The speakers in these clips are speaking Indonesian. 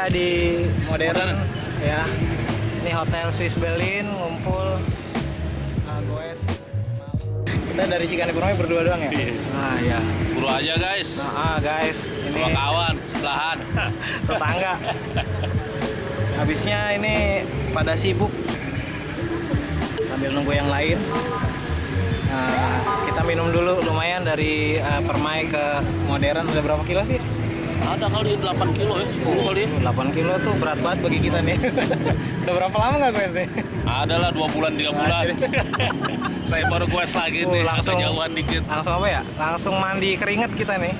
Ada di modern, Modern. ya. Ini hotel Swiss Berlin ngumpul uh, goes. Kita dari Cikane Purnomo berdua doang ya? Nah ya. Buru aja guys. Nah, ah, guys, ini Sama kawan sebelahan. tetangga. Habisnya ini pada sibuk sambil nunggu yang lain. Nah, kita minum dulu lumayan dari uh, Permai ke modern udah berapa kilo sih? Ada kali 8 kilo ya, 10 kali. 8 kilo tuh berat banget bagi kita nih. Udah berapa lama nggak gue sih? Ada lah 2 bulan 3 bulan. Saya baru quest lagi Oh, nih, langsung- jauhan dikit. Langsung apa ya? Langsung mandi keringet kita nih.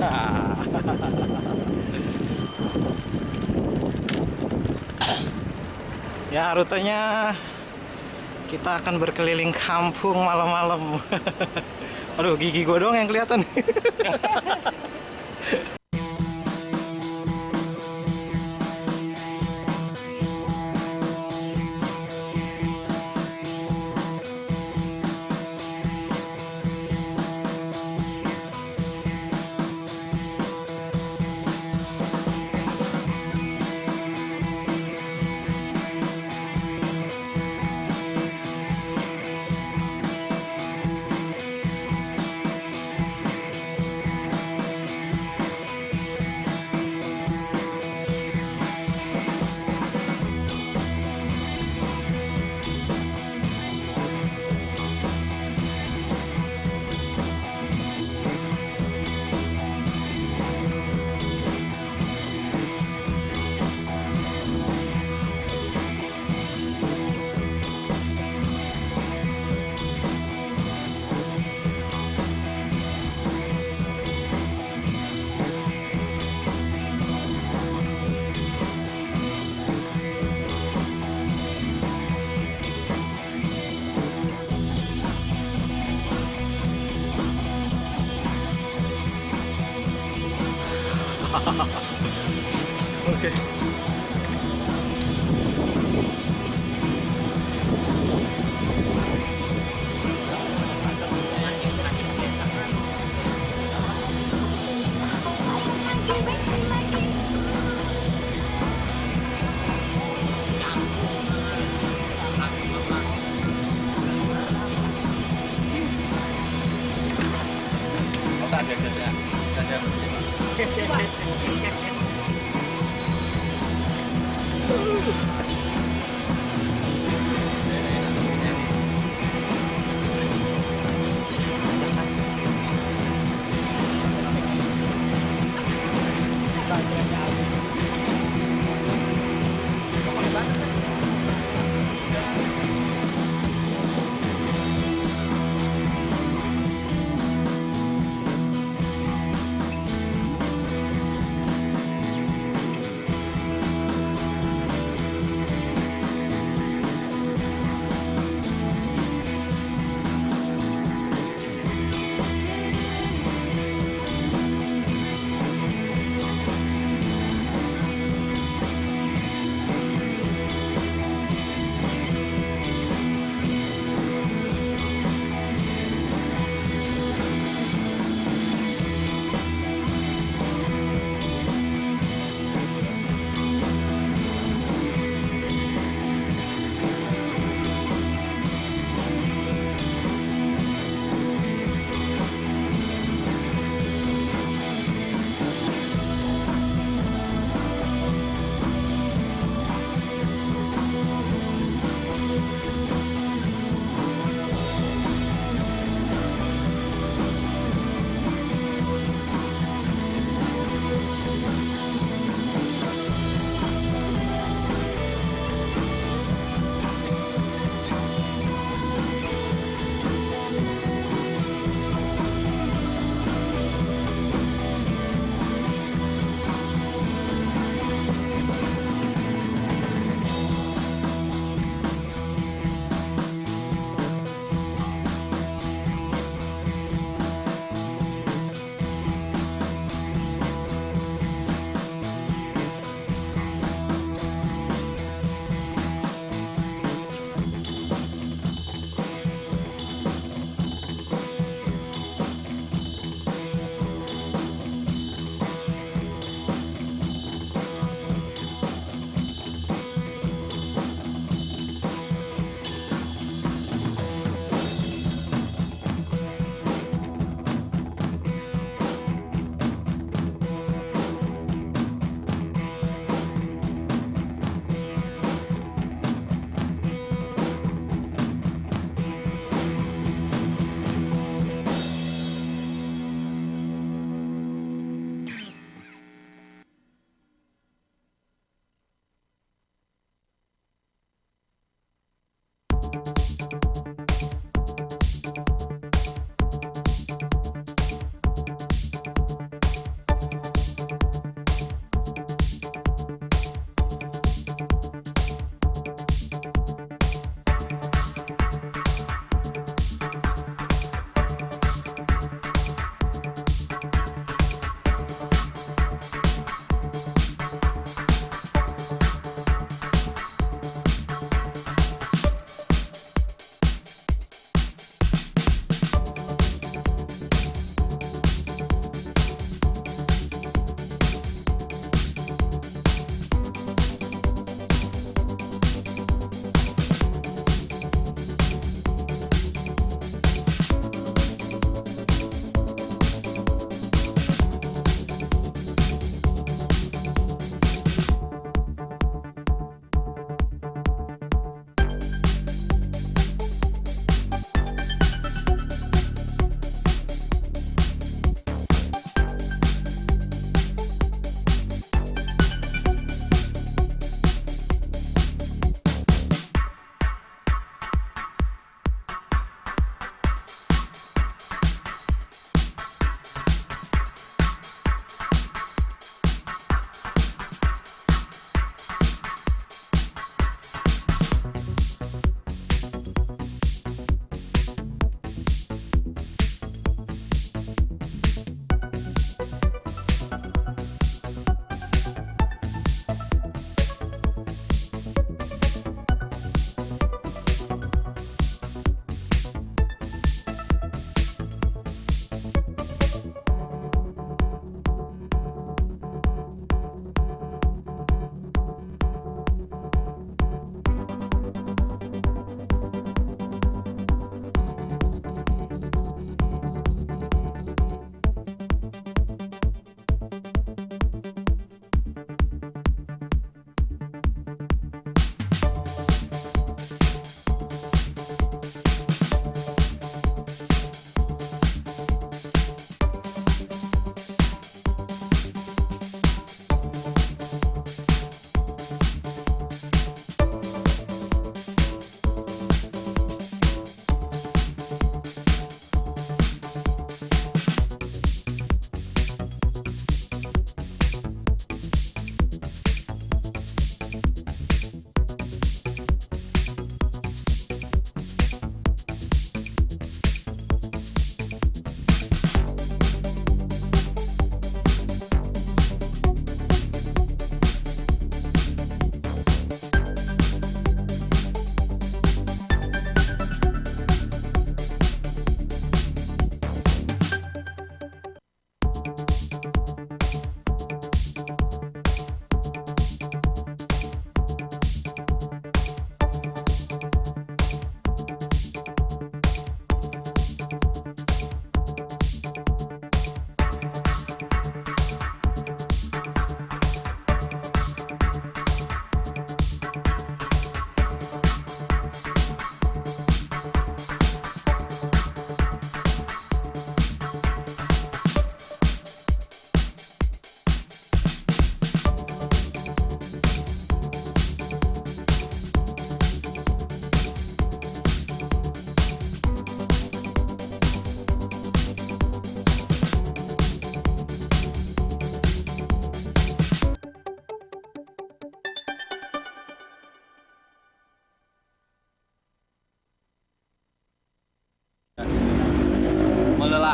Ha ha ha ha. Ya rutenya kita akan berkeliling kampung malam-malam. Aduh gigi gue doang yang kelihatan. Oke. Woo!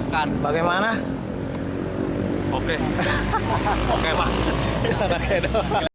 Silahkan. Bagaimana? Oke. Oke, Pak. Oke.